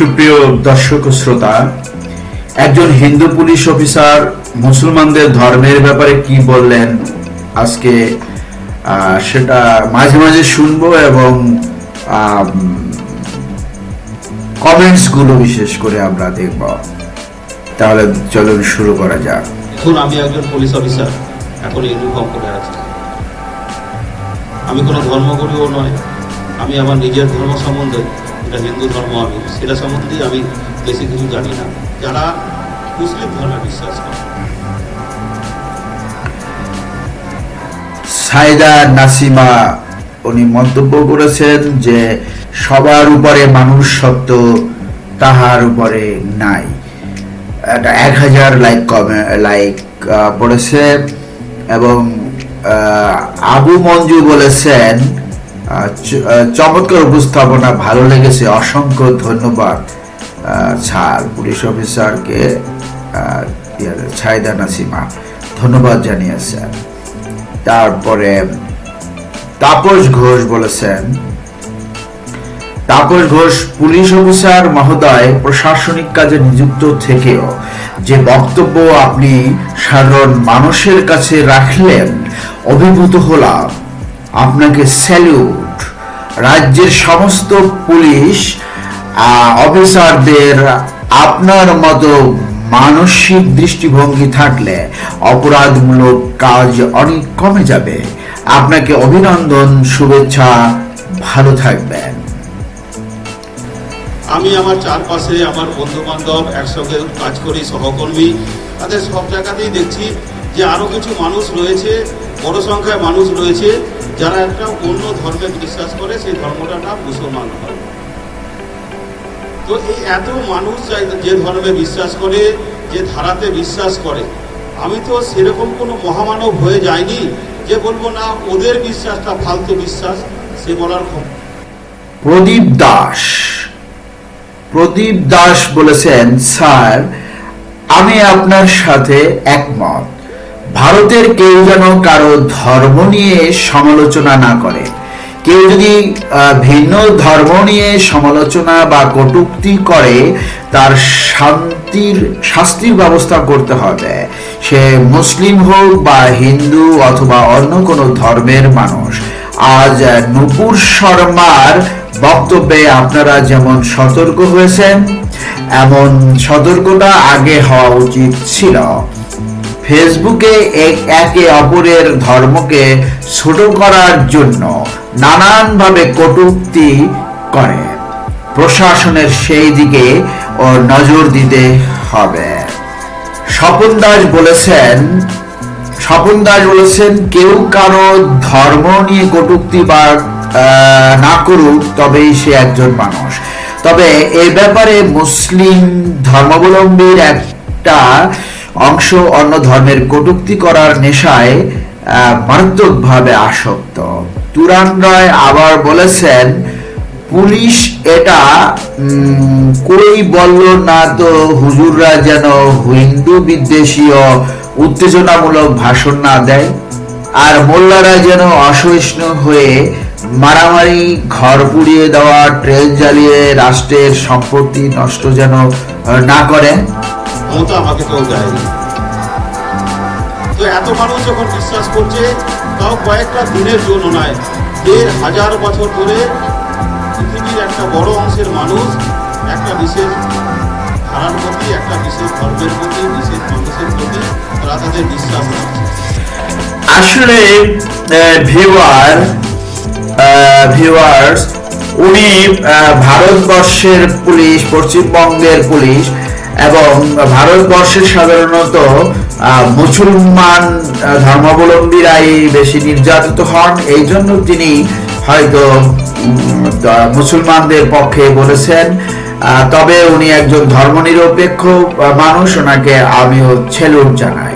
সুপ্রিয় দর্শক শ্রোতা, একজন হিন্দু পুলিশ অফিসার মুসলমানদের ধর্মের ব্যাপারে কি বললেন? আজকে সেটা মাঝে মাঝে শুনব এবং কমেন্টসগুলো বিশেষ করে আমরা দেখব। তাহলে চলুন শুরু করা যাক। এখন আমি একজন পুলিশ অফিসার, এখন ইউনিফর্ম করে আছি। আমি কোনো ধর্মগুরুও নয়, আমি আমার নিজের ধর্ম সম্বন্ধে এটা হিন্দু ধর্ম আমি। সেটা সম্বন্ধে আমি বেশি কিছু জানি না। যারা মুসলিম ধর্মে বিশ্বাস করে। সাইদা নাসিমা, উনি মন্তব্য করেছেন যে, সবার উপরে মানুষ সত্য, তাহার উপরে নাই। এটা এক হাজার লাইক কমে, লাইক পড়েছে এবং আবু মঞ্জু বলেছেন চমৎকার উপস্থাপনা ভালো লেগেছে অসংখ্য ধন্যবাদ। ছাড় পুলিশ অফিসারকে ইয়ে, নাসিমা ধন্যবাদ জানিয়েছেন। তারপরে তাপস ঘোষ বলেছেন তাপস ঘোষ পুলিশ অফিসার মহোদয় প্রশাসনিক কাজে নিযুক্ত থেকেও যে বক্তব্য আপনি সাধারণ মানুষের কাছে রাখলেন অভিভূত হলাম। আপনাকে স্যালিউট রাজ্যের সমস্ত পুলিশ অফিসারদের আপনার মতো মানসিক দৃষ্টিভঙ্গি থাকলে অপরাধমূলক কাজ অনেক কমে যাবে। আপনাকে অভিনন্দন, শুভেচ্ছা, ভালো থাকবেন। আমি আমার চারপাশে আমার বন্ধু বান্ধব একসঙ্গে কাজ করি, সহকর্মী, তাদের সব জায়গাতেই দেখছি যে আরও কিছু মানুষ রয়েছে বড় সংখ্যায় মানুষ রয়েছে যারা একটা অন্য ধর্মে বিশ্বাস করে, সেই ধর্মটা নাম মুসলমান ধর্ম তো এই এত মানুষ যে ধর্মে বিশ্বাস করে, যে ধারাতে বিশ্বাস করে, আমি তো সেরকম কোনো মহামানব হয়ে যাইনি যে বলব, না, ওদের বিশ্বাসটা ফালতু বিশ্বাস সে বলার প্রদীপ দাস। প্রদীপ দাস বলেছেন, স্যার, আমি আপনার সাথে একমত। ভারতের কেউ যেন কারও ধর্ম নিয়ে সমালোচনা না করে। কেউ যদি ভিন্ন ধর্ম নিয়ে সমালোচনা বা কটুক্তি করে, তার শান্তির, শাস্তির ব্যবস্থা করতে হবে। সে মুসলিম হোক বা হিন্দু অথবা অন্য কোনো ধর্মের মানুষ। আজ নুপুর শর্মার বক্তব্যে আপনারা যেমন সতর্ক হয়েছেন, এমন সতর্কতা আগে হওয়া উচিত ছিল। ফেসবুকে এক- অপরের ধর্মকে ছোট করার জন্য নানানভাবে কটূক্তি করে। প্রশাসনের সেই দিকে ও নজর দিতে হবে। স্বপন দাস বলেছেন স্বপন দাস বলেছেন কেউ কারও ধর্ম নিয়ে কটূক্তি বা আহ, না করুক তবেই সে একজন মানুষ। তবে এ ব্যাপারে মুসলিম ধর্মাবলম্বীর একটা অংশ অন্য ধর্মের কটূক্তি করার নেশায় মারাত্মকভাবে আসক্ত। তুরান রায় আবার বলেছেন, পুলিশ এটা কই বলল না তো হুজুররা যেন হিন্দু বিদ্বেষীয়, উত্তেজনামূলক ভাষণ না দেয়। আর মোল্লারা যেন অসহিষ্ণু হয়ে মারামারি, ঘর পুড়িয়ে দেওয়া ট্রেন জ্বালিয়ে রাষ্ট্রের সম্পত্তি নষ্ট যেন না করে ক্ষমতা আমাকে কেউ দেয়নি। তো এত মানুষ যখন বিশ্বাস করছে, তাও কয়েকটা দিনের জন্য নয়, দেড় হাজার বছর ধরে পৃথিবীর একটা বড় অংশের মানুষ একটা বিশেষ ধারার প্রতি, একটা বিশেষ ধর্মের প্রতি, বিশেষ মানুষের প্রতি তারা তাদের বিশ্বাস রাখছে। আসলে ভিউয়ার ভিউয়ার্স উনি ভারতবর্ষের পুলিশ, পশ্চিমবঙ্গের পুলিশ এবং ভারতবর্ষের সাধারণত মুসলমান ধর্মাবলম্বীরাই বেশি নির্যাতিত হন। এই জন্য তিনি হয়তো মুসলমানদের পক্ষে বলেছেন তবে উনি একজন ধর্মনিরপেক্ষ মানুষ, ওনাকে আমিও ছেলুন জানাই।